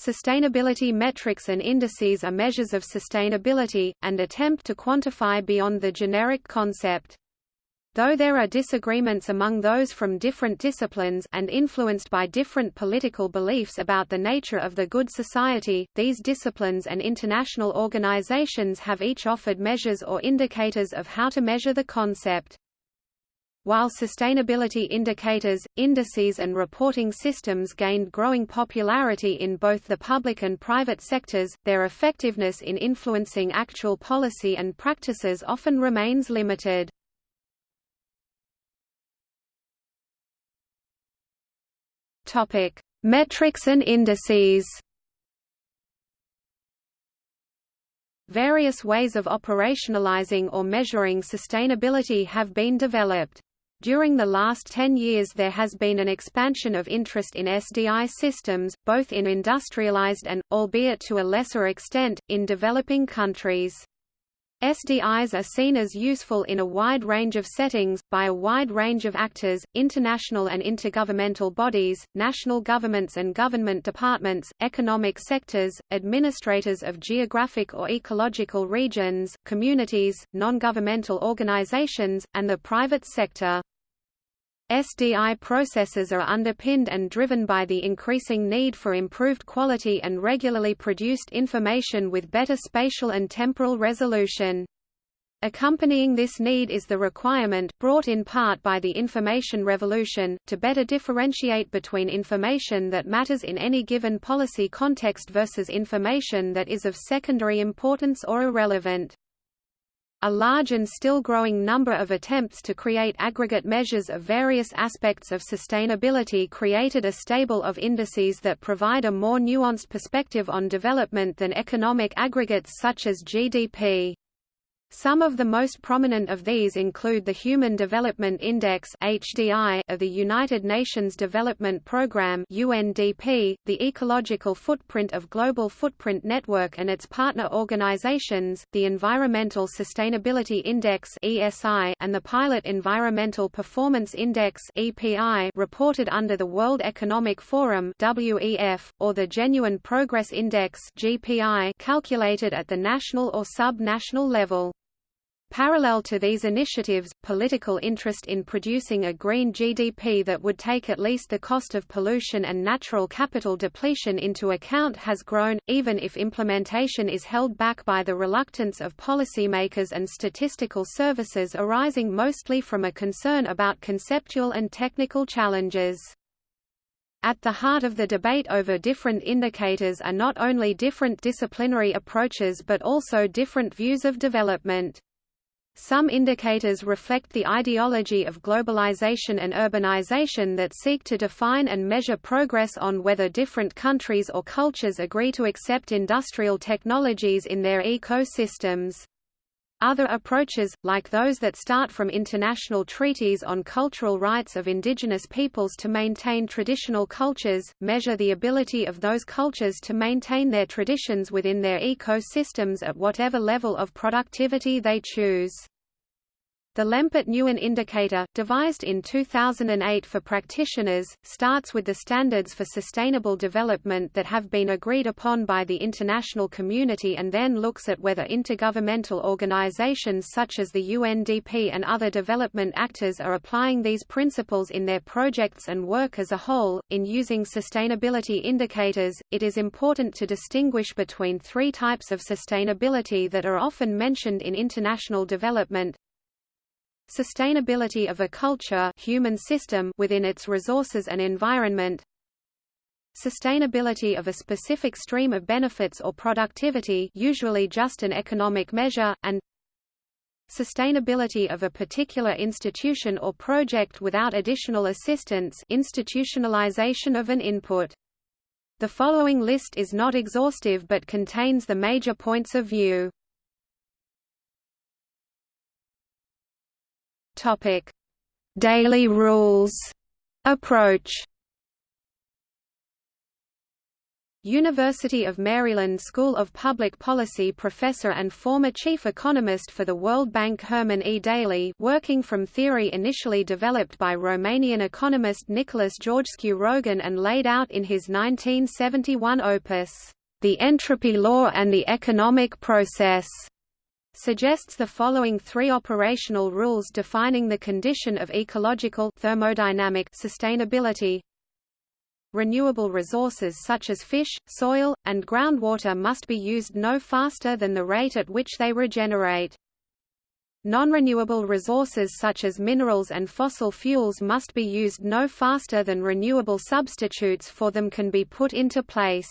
Sustainability metrics and indices are measures of sustainability, and attempt to quantify beyond the generic concept. Though there are disagreements among those from different disciplines and influenced by different political beliefs about the nature of the good society, these disciplines and international organizations have each offered measures or indicators of how to measure the concept. While sustainability indicators, indices and reporting systems gained growing popularity in both the public and private sectors, their effectiveness in influencing actual policy and practices often remains limited. Topic: Metrics and indices. Various ways of operationalizing or measuring sustainability have been developed. During the last 10 years there has been an expansion of interest in SDI systems, both in industrialized and, albeit to a lesser extent, in developing countries. SDIs are seen as useful in a wide range of settings, by a wide range of actors, international and intergovernmental bodies, national governments and government departments, economic sectors, administrators of geographic or ecological regions, communities, non-governmental organizations, and the private sector. SDI processes are underpinned and driven by the increasing need for improved quality and regularly produced information with better spatial and temporal resolution. Accompanying this need is the requirement, brought in part by the information revolution, to better differentiate between information that matters in any given policy context versus information that is of secondary importance or irrelevant. A large and still growing number of attempts to create aggregate measures of various aspects of sustainability created a stable of indices that provide a more nuanced perspective on development than economic aggregates such as GDP. Some of the most prominent of these include the Human Development Index (HDI) of the United Nations Development Programme (UNDP), the Ecological Footprint of Global Footprint Network and its partner organizations, the Environmental Sustainability Index (ESI), and the Pilot Environmental Performance Index (EPI), reported under the World Economic Forum (WEF), or the Genuine Progress Index (GPI), calculated at the national or sub-national level. Parallel to these initiatives, political interest in producing a green GDP that would take at least the cost of pollution and natural capital depletion into account has grown, even if implementation is held back by the reluctance of policymakers and statistical services arising mostly from a concern about conceptual and technical challenges. At the heart of the debate over different indicators are not only different disciplinary approaches but also different views of development. Some indicators reflect the ideology of globalization and urbanization that seek to define and measure progress on whether different countries or cultures agree to accept industrial technologies in their ecosystems. Other approaches, like those that start from international treaties on cultural rights of indigenous peoples to maintain traditional cultures, measure the ability of those cultures to maintain their traditions within their ecosystems at whatever level of productivity they choose. The Lempert-Nguyen indicator, devised in 2008 for practitioners, starts with the standards for sustainable development that have been agreed upon by the international community and then looks at whether intergovernmental organizations such as the UNDP and other development actors are applying these principles in their projects and work as a whole. In using sustainability indicators, it is important to distinguish between three types of sustainability that are often mentioned in international development Sustainability of a culture human system within its resources and environment Sustainability of a specific stream of benefits or productivity usually just an economic measure, and Sustainability of a particular institution or project without additional assistance institutionalization of an input. The following list is not exhaustive but contains the major points of view. Topic: Daly rules approach. University of Maryland School of Public Policy professor and former chief economist for the World Bank Herman E. Daly working from theory initially developed by Romanian economist Nicholas Georgescu Roegen and laid out in his 1971 opus, The Entropy Law and the Economic Process suggests the following three operational rules defining the condition of ecological thermodynamic sustainability. Renewable resources such as fish, soil, and groundwater must be used no faster than the rate at which they regenerate. Non-renewable resources such as minerals and fossil fuels must be used no faster than renewable substitutes for them can be put into place.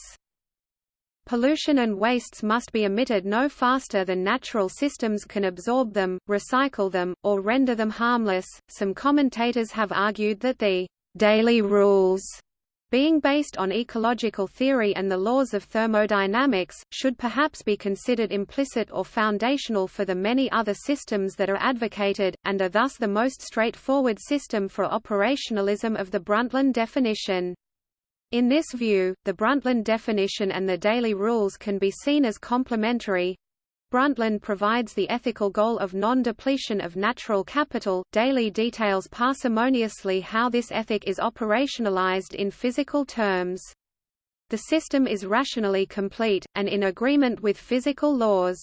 Pollution and wastes must be emitted no faster than natural systems can absorb them, recycle them, or render them harmless. Some commentators have argued that the Daly rules being based on ecological theory and the laws of thermodynamics, should perhaps be considered implicit or foundational for the many other systems that are advocated, and are thus the most straightforward system for operationalism of the Brundtland definition. In this view, the Brundtland definition and the Daly rules can be seen as complementary. Brundtland provides the ethical goal of non-depletion of natural capital. Daly details parsimoniously how this ethic is operationalized in physical terms. The system is rationally complete, and in agreement with physical laws.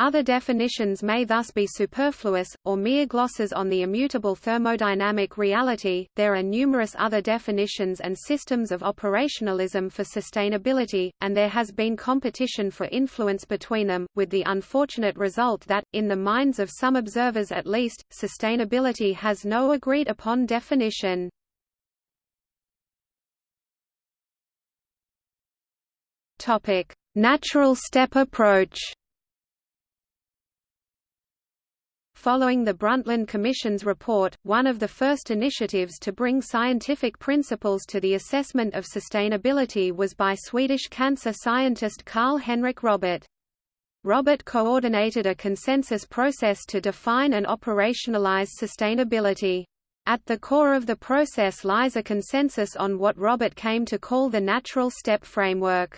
Other definitions may thus be superfluous, or mere glosses on the immutable thermodynamic reality. There are numerous other definitions and systems of operationalism for sustainability, and there has been competition for influence between them, with the unfortunate result that, in the minds of some observers at least, sustainability has no agreed upon definition. Natural step approach. Following the Brundtland Commission's report, one of the first initiatives to bring scientific principles to the assessment of sustainability was by Swedish cancer scientist Karl Henrik Robert. Robert coordinated a consensus process to define and operationalize sustainability. At the core of the process lies a consensus on what Robert came to call the natural step framework.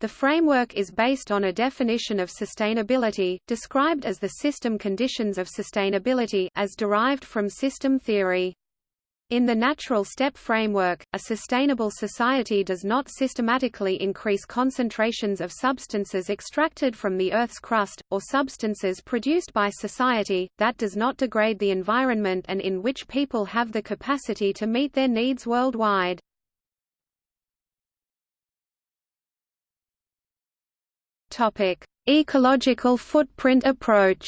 The framework is based on a definition of sustainability, described as the system conditions of sustainability as derived from system theory. In the natural step framework, a sustainable society does not systematically increase concentrations of substances extracted from the Earth's crust, or substances produced by society, that does not degrade the environment and in which people have the capacity to meet their needs worldwide. Topic: Ecological footprint approach.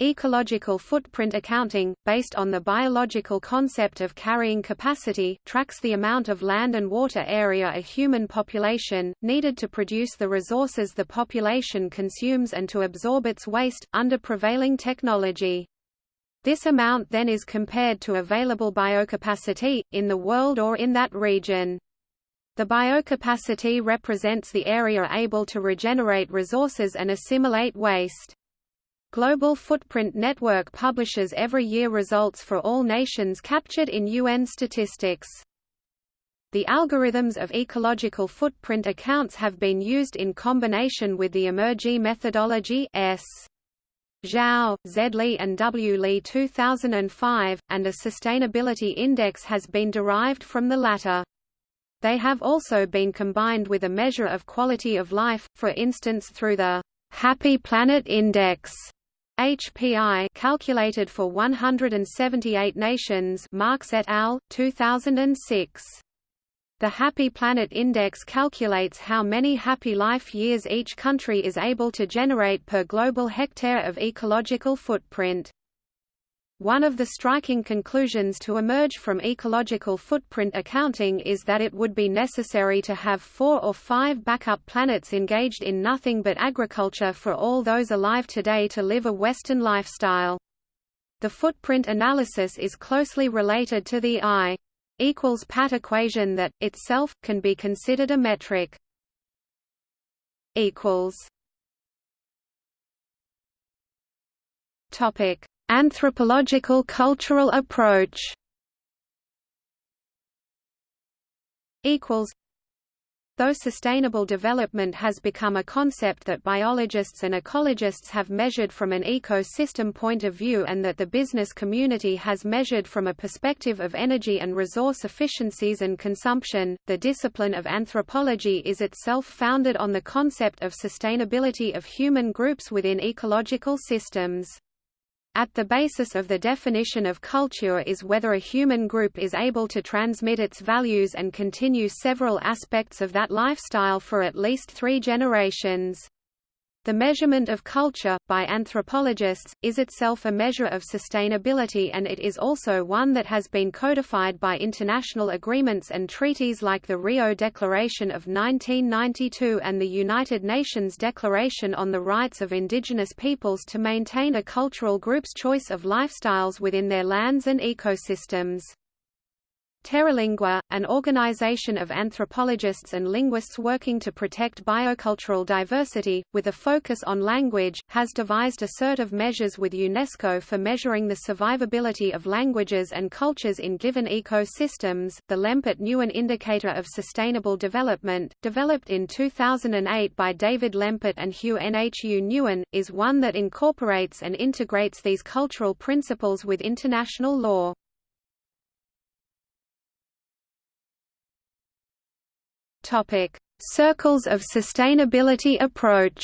Ecological footprint accounting, based on the biological concept of carrying capacity, tracks the amount of land and water area a human population, needed to produce the resources the population consumes and to absorb its waste, under prevailing technology. This amount then is compared to available biocapacity, in the world or in that region. The biocapacity represents the area able to regenerate resources and assimilate waste. Global Footprint Network publishes every year results for all nations captured in UN statistics. The algorithms of ecological footprint accounts have been used in combination with the Emergy methodology S. Zhao, Z. Li and W. Li 2005, and a sustainability index has been derived from the latter. They have also been combined with a measure of quality of life, for instance through the Happy Planet Index HPI calculated for 178 nations Marks et al. 2006. The Happy Planet Index calculates how many happy life years each country is able to generate per global hectare of ecological footprint. One of the striking conclusions to emerge from ecological footprint accounting is that it would be necessary to have four or five backup planets engaged in nothing but agriculture for all those alive today to live a Western lifestyle. The footprint analysis is closely related to the I equals pat equation that, itself, can be considered a metric. Topic Anthropological cultural approach equals Though sustainable development has become a concept that biologists and ecologists have measured from an ecosystem point of view and that the business community has measured from a perspective of energy and resource efficiencies and consumption, the discipline of anthropology is itself founded on the concept of sustainability of human groups within ecological systems. At the basis of the definition of culture is whether a human group is able to transmit its values and continue several aspects of that lifestyle for at least three generations. The measurement of culture, by anthropologists, is itself a measure of sustainability and it is also one that has been codified by international agreements and treaties like the Rio Declaration of 1992 and the United Nations Declaration on the Rights of Indigenous Peoples to maintain a cultural group's choice of lifestyles within their lands and ecosystems. Terralingua, an organization of anthropologists and linguists working to protect biocultural diversity, with a focus on language, has devised a set of measures with UNESCO for measuring the survivability of languages and cultures in given ecosystems. The Lempert-Nguyen Indicator of Sustainable Development, developed in 2008 by David Lempert and Hue Nhu Nguyen, is one that incorporates and integrates these cultural principles with international law. Topic: Circles of Sustainability approach.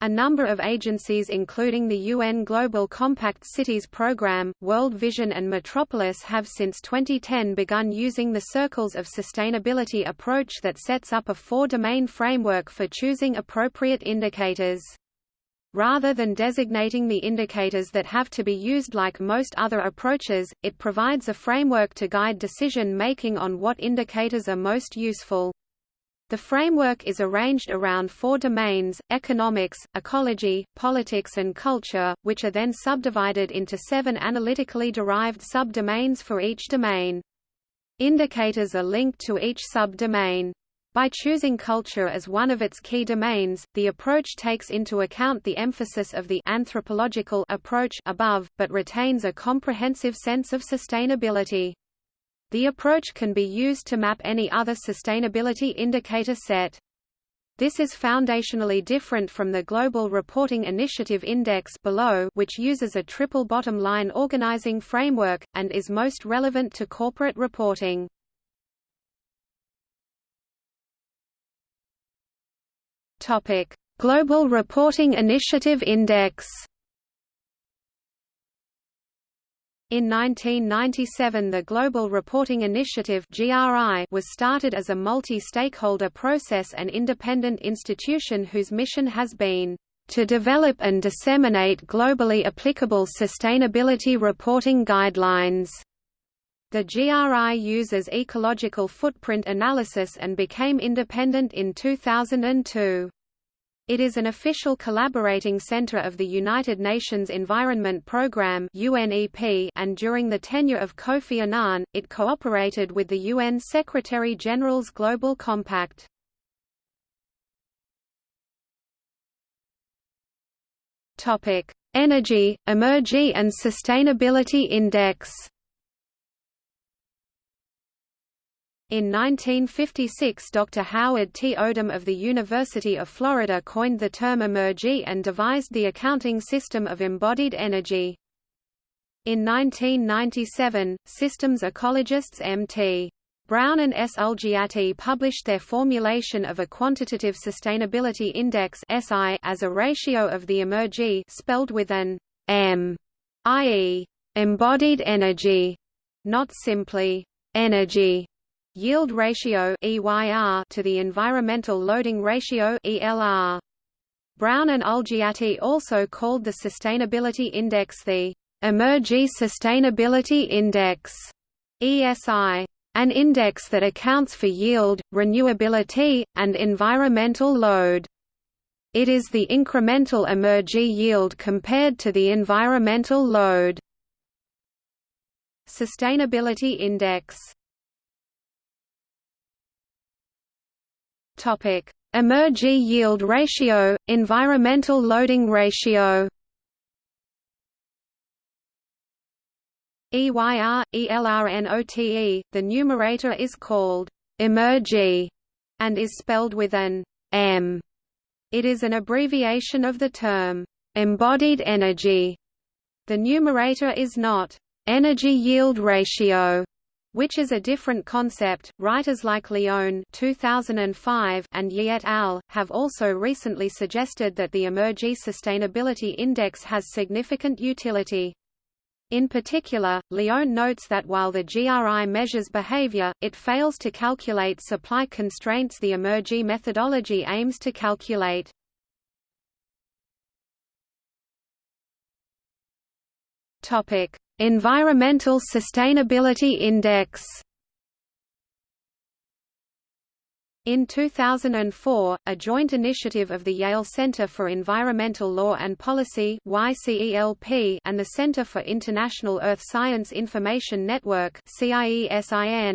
A number of agencies including the UN Global Compact Cities Programme, World Vision and Metropolis have since 2010 begun using the Circles of Sustainability approach that sets up a four-domain framework for choosing appropriate indicators. Rather than designating the indicators that have to be used like most other approaches, it provides a framework to guide decision-making on what indicators are most useful. The framework is arranged around four domains, economics, ecology, politics and culture, which are then subdivided into seven analytically derived subdomains for each domain. Indicators are linked to each subdomain. By choosing culture as one of its key domains, the approach takes into account the emphasis of the anthropological approach above, but retains a comprehensive sense of sustainability. The approach can be used to map any other sustainability indicator set. This is foundationally different from the Global Reporting Initiative Index below, which uses a triple bottom line organizing framework, and is most relevant to corporate reporting. Topic: Global Reporting Initiative Index. In 1997 the Global Reporting Initiative was started as a multi-stakeholder process and independent institution whose mission has been to develop and disseminate globally applicable sustainability reporting guidelines. The GRI uses ecological footprint analysis and became independent in 2002. It is an official collaborating center of the United Nations Environment Programme (UNEP), and during the tenure of Kofi Annan, it cooperated with the UN Secretary-General's Global Compact. Topic: Energy, Emergy and Sustainability Index. In 1956 Dr. Howard T. Odum of the University of Florida coined the term emergy and devised the accounting system of embodied energy. In 1997, systems ecologists M.T. Brown and S. Ulgiati published their formulation of a quantitative sustainability index (SI) as a ratio of the emergy spelled with an M, i.e., embodied energy, not simply energy yield ratio EYR to the environmental loading ratio ELR. Brown and Ulgiati also called the sustainability index the Emergy Sustainability Index ESI, an index that accounts for yield, renewability, and environmental load. It is the incremental emergy yield compared to the environmental load. Sustainability Index Emergy yield ratio, environmental loading ratio. EYR, ELRNOTE, the numerator is called emergy and is spelled with an M. It is an abbreviation of the term embodied energy. The numerator is not energy yield ratio, which is a different concept. Writers like Leone 2005 and Yi et al. have also recently suggested that the Emergy Sustainability Index has significant utility. In particular, Leone notes that while the GRI measures behavior, it fails to calculate supply constraints the Emergy methodology aims to calculate. Environmental Sustainability Index In 2004, a joint initiative of the Yale Center for Environmental Law and Policy and the Center for International Earth Science Information Network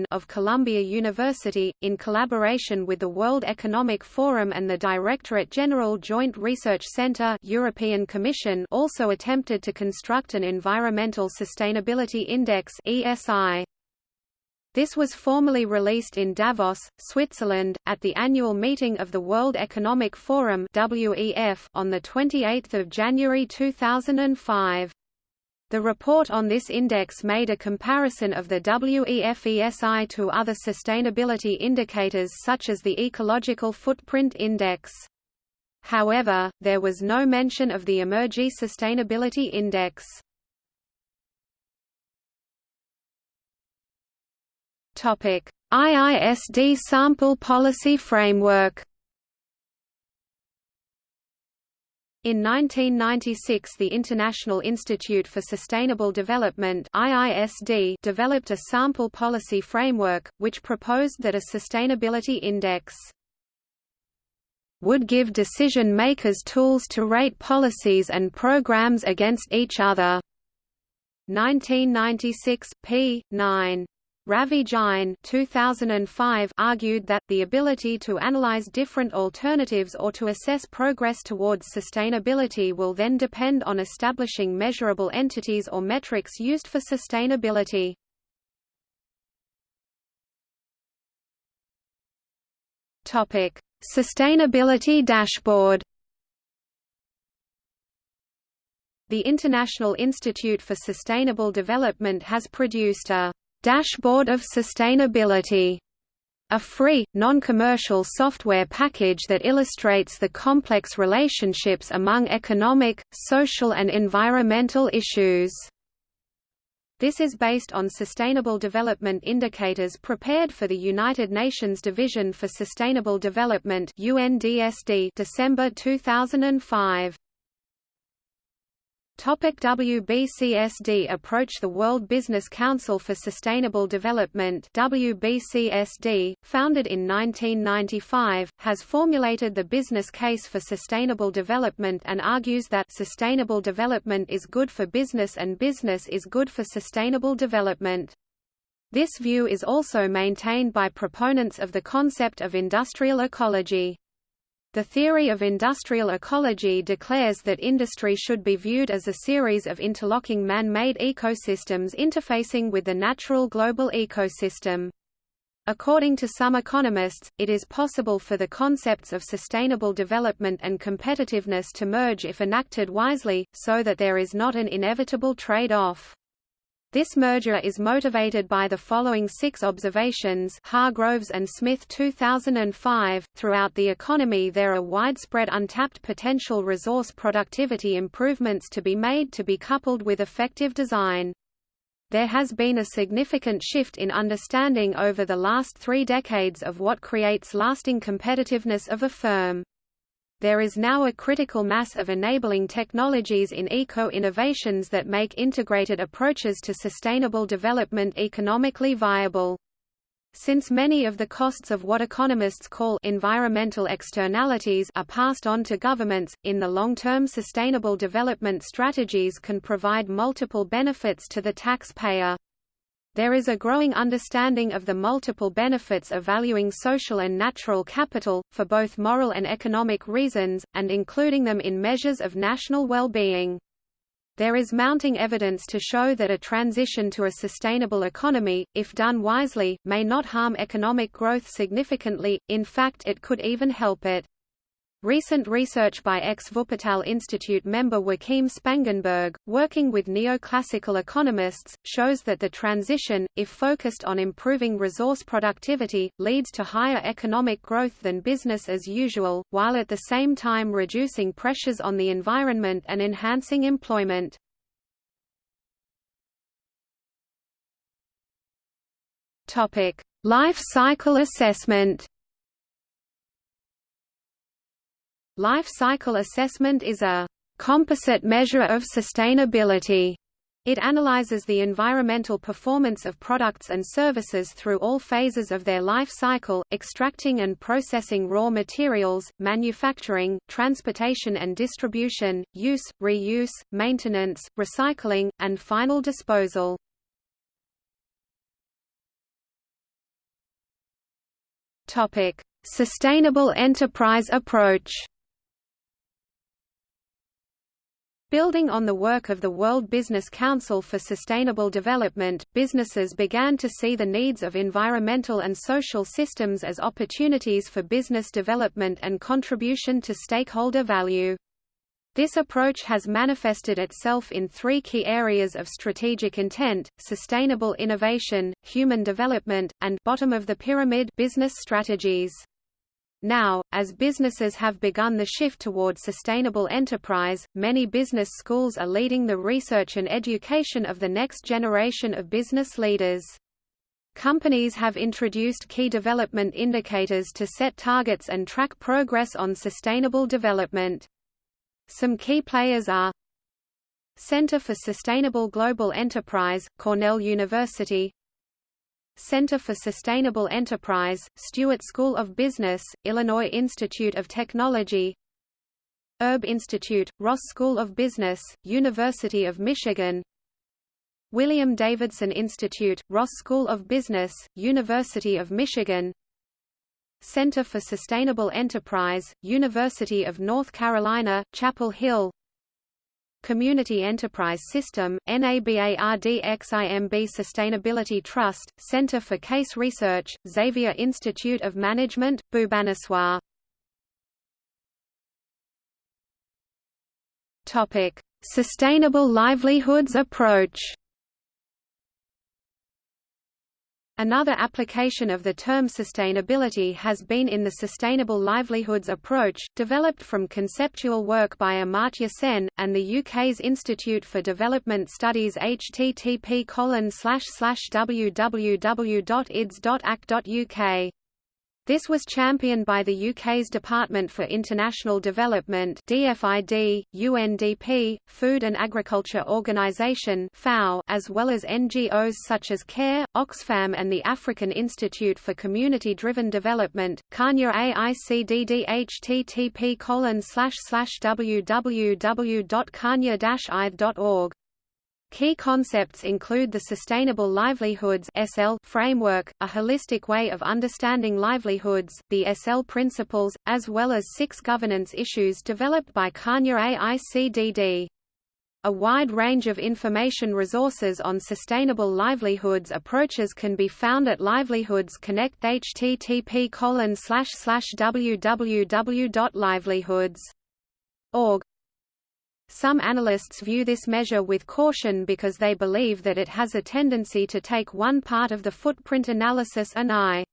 of Columbia University, in collaboration with the World Economic Forum and the Directorate General Joint Research Center European Commission also attempted to construct an Environmental Sustainability Index ESI. This was formally released in Davos, Switzerland, at the annual meeting of the World Economic Forum WEF on 28 January 2005. The report on this index made a comparison of the WEF ESI to other sustainability indicators such as the Ecological Footprint Index. However, there was no mention of the Emergy Sustainability Index. IISD Sample Policy Framework. In 1996 the International Institute for Sustainable Development IISD developed a sample policy framework, which proposed that a sustainability index would give decision-makers tools to rate policies and programs against each other. 1996, p. 9. Ravi Jain 2005 argued that, the ability to analyze different alternatives or to assess progress towards sustainability will then depend on establishing measurable entities or metrics used for sustainability. Sustainability dashboard The International Institute for Sustainable Development has produced a Dashboard of Sustainability a free, non-commercial software package that illustrates the complex relationships among economic, social and environmental issues. This is based on Sustainable Development Indicators prepared for the United Nations Division for Sustainable Development UNDSD December 2005. Topic WBCSD approach The World Business Council for Sustainable Development WBCSD, founded in 1995, has formulated the business case for sustainable development and argues that sustainable development is good for business and business is good for sustainable development. This view is also maintained by proponents of the concept of industrial ecology. The theory of industrial ecology declares that industry should be viewed as a series of interlocking man-made ecosystems interfacing with the natural global ecosystem. According to some economists, it is possible for the concepts of sustainable development and competitiveness to merge if enacted wisely, so that there is not an inevitable trade-off. This merger is motivated by the following six observations Hargroves and Smith 2005. Throughout the economy there are widespread untapped potential resource productivity improvements to be made to be coupled with effective design. There has been a significant shift in understanding over the last three decades of what creates lasting competitiveness of a firm there is now a critical mass of enabling technologies in eco-innovations that make integrated approaches to sustainable development economically viable. Since many of the costs of what economists call environmental externalities are passed on to governments, in the long-term sustainable development strategies can provide multiple benefits to the taxpayer. There is a growing understanding of the multiple benefits of valuing social and natural capital, for both moral and economic reasons, and including them in measures of national well-being. There is mounting evidence to show that a transition to a sustainable economy, if done wisely, may not harm economic growth significantly, in fact it could even help it. Recent research by ex-Wuppertal Institute member Joachim Spangenberg, working with neoclassical economists, shows that the transition, if focused on improving resource productivity, leads to higher economic growth than business as usual, while at the same time reducing pressures on the environment and enhancing employment. Life cycle assessment Life cycle assessment is a composite measure of sustainability. It analyzes the environmental performance of products and services through all phases of their life cycle, extracting and processing raw materials, manufacturing, transportation and distribution, use, reuse, maintenance, recycling, and final disposal. Sustainable enterprise approach Building on the work of the World Business Council for Sustainable Development, businesses began to see the needs of environmental and social systems as opportunities for business development and contribution to stakeholder value. This approach has manifested itself in three key areas of strategic intent, sustainable innovation, human development, and bottom of the pyramid business strategies. Now, as businesses have begun the shift toward sustainable enterprise, many business schools are leading the research and education of the next generation of business leaders. Companies have introduced key development indicators to set targets and track progress on sustainable development. Some key players are Center for Sustainable Global Enterprise, Cornell University Center for Sustainable Enterprise, Stuart School of Business, Illinois Institute of Technology. Erb Institute, Ross School of Business, University of Michigan. William Davidson Institute, Ross School of Business, University of Michigan. Center for Sustainable Enterprise, University of North Carolina, Chapel Hill Community Enterprise System, NABARDXIMB Sustainability Trust, Center for Case Research, Xavier Institute of Management, Bhubaneswar. Sustainable livelihoods approach Another application of the term sustainability has been in the Sustainable Livelihoods approach, developed from conceptual work by Amartya Sen, and the UK's Institute for Development Studies http www.ids.ac.uk. This was championed by the UK's Department for International Development DFID, UNDP, Food and Agriculture Organisation FAO, as well as NGOs such as CARE, Oxfam and the African Institute for Community-Driven Development, Kenya AICDD http www.kenya-ith.org Key concepts include the Sustainable Livelihoods SL framework, a holistic way of understanding livelihoods, the SL principles, as well as six governance issues developed by Kenya AICDD. A wide range of information resources on sustainable livelihoods approaches can be found at Livelihoods Connect http www.livelihoods.org. Some analysts view this measure with caution because they believe that it has a tendency to take one part of the footprint analysis and I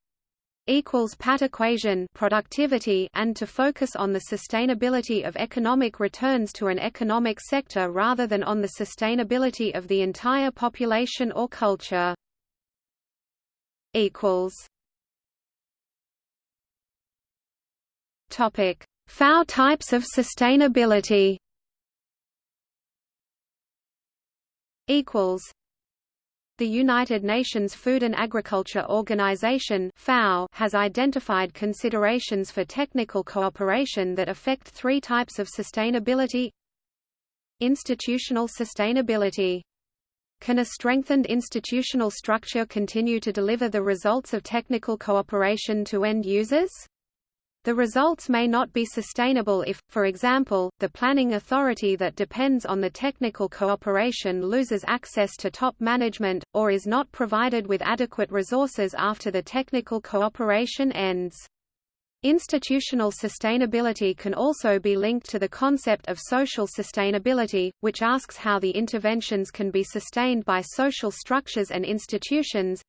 equals pat equation productivity and to focus on the sustainability of economic returns to an economic sector rather than on the sustainability of the entire population or culture. equals Topic: FAO types of sustainability. Equals the United Nations Food and Agriculture Organization (FAO) has identified considerations for technical cooperation that affect three types of sustainability. Institutional sustainability. Can a strengthened institutional structure continue to deliver the results of technical cooperation to end users? The results may not be sustainable if, for example, the planning authority that depends on the technical cooperation loses access to top management, or is not provided with adequate resources after the technical cooperation ends. Institutional sustainability can also be linked to the concept of social sustainability, which asks how the interventions can be sustained by social structures and institutions.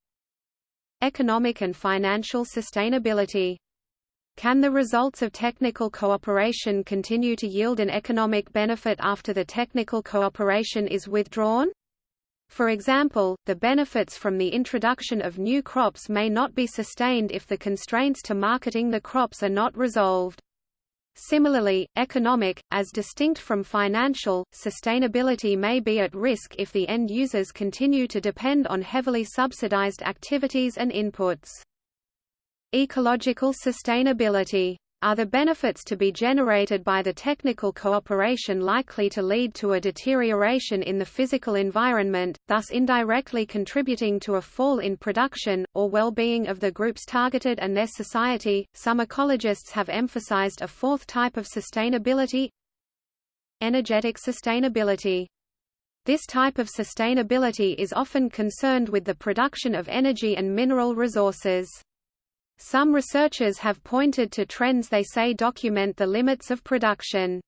Economic and financial sustainability can the results of technical cooperation continue to yield an economic benefit after the technical cooperation is withdrawn? For example, the benefits from the introduction of new crops may not be sustained if the constraints to marketing the crops are not resolved. Similarly, economic, as distinct from financial, sustainability may be at risk if the end users continue to depend on heavily subsidized activities and inputs. Ecological sustainability. Are the benefits to be generated by the technical cooperation likely to lead to a deterioration in the physical environment, thus indirectly contributing to a fall in production, or well-being of the groups targeted and their society? Some ecologists have emphasized a fourth type of sustainability energetic sustainability. This type of sustainability is often concerned with the production of energy and mineral resources. Some researchers have pointed to trends they say document the limits of production.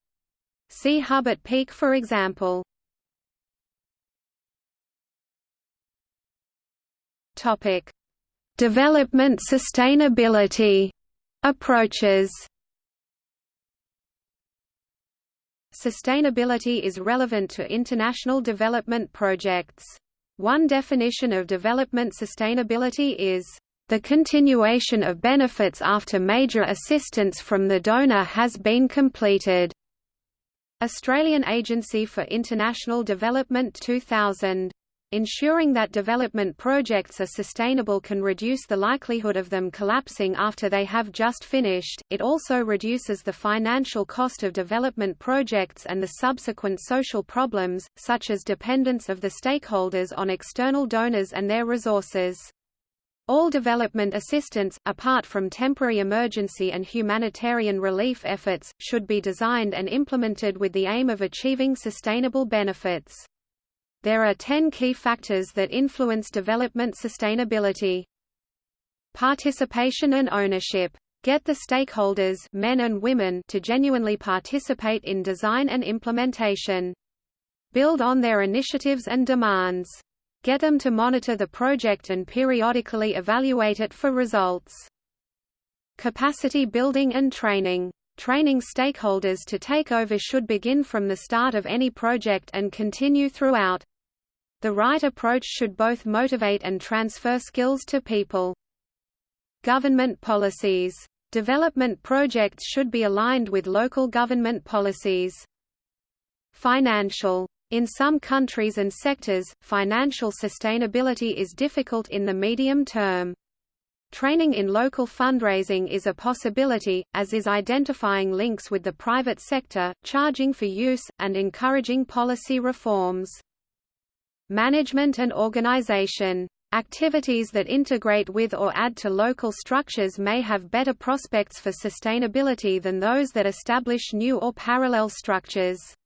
See Hubbert Peak for example. Topic: Development sustainability approaches. Sustainability is relevant to international development projects. One definition of development sustainability is the continuation of benefits after major assistance from the donor has been completed. Australian Agency for International Development 2000. Ensuring that development projects are sustainable can reduce the likelihood of them collapsing after they have just finished. It also reduces the financial cost of development projects and the subsequent social problems, such as dependence of the stakeholders on external donors and their resources. All development assistance, apart from temporary emergency and humanitarian relief efforts, should be designed and implemented with the aim of achieving sustainable benefits. There are 10 key factors that influence development sustainability. Participation and ownership. Get the stakeholders men and women to genuinely participate in design and implementation. Build on their initiatives and demands. Get them to monitor the project and periodically evaluate it for results. Capacity building and training. Training stakeholders to take over should begin from the start of any project and continue throughout. The right approach should both motivate and transfer skills to people. Government policies. Development projects should be aligned with local government policies. Financial in some countries and sectors, financial sustainability is difficult in the medium term. Training in local fundraising is a possibility, as is identifying links with the private sector, charging for use, and encouraging policy reforms. Management and organization. Activities that integrate with or add to local structures may have better prospects for sustainability than those that establish new or parallel structures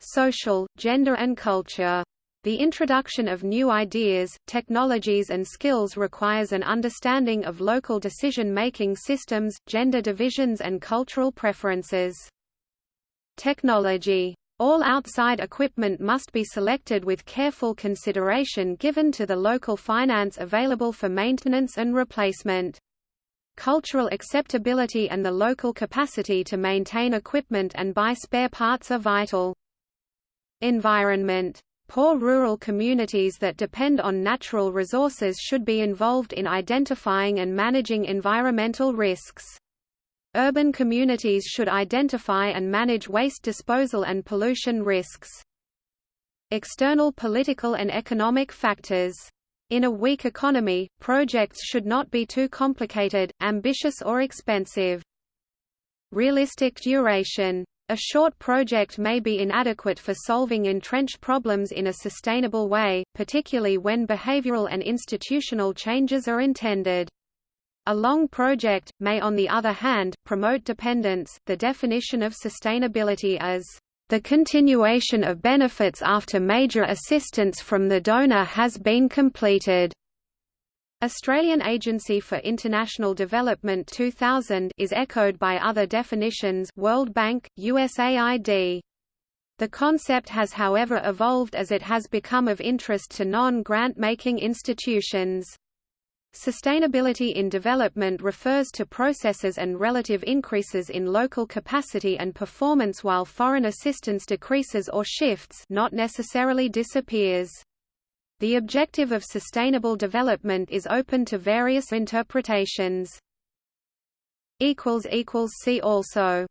social, gender and culture. The introduction of new ideas, technologies and skills requires an understanding of local decision-making systems, gender divisions and cultural preferences. Technology. All outside equipment must be selected with careful consideration given to the local finance available for maintenance and replacement. Cultural acceptability and the local capacity to maintain equipment and buy spare parts are vital. Environment Poor rural communities that depend on natural resources should be involved in identifying and managing environmental risks. Urban communities should identify and manage waste disposal and pollution risks. External political and economic factors. In a weak economy, projects should not be too complicated, ambitious or expensive. Realistic duration a short project may be inadequate for solving entrenched problems in a sustainable way, particularly when behavioral and institutional changes are intended. A long project may on the other hand, promote dependence. The definition of sustainability as the continuation of benefits after major assistance from the donor has been completed. Australian Agency for International Development 2000 is echoed by other definitions World Bank, USAID. The concept has however evolved as it has become of interest to non-grant-making institutions. Sustainability in development refers to processes and relative increases in local capacity and performance while foreign assistance decreases or shifts not necessarily disappears. The objective of sustainable development is open to various interpretations. See also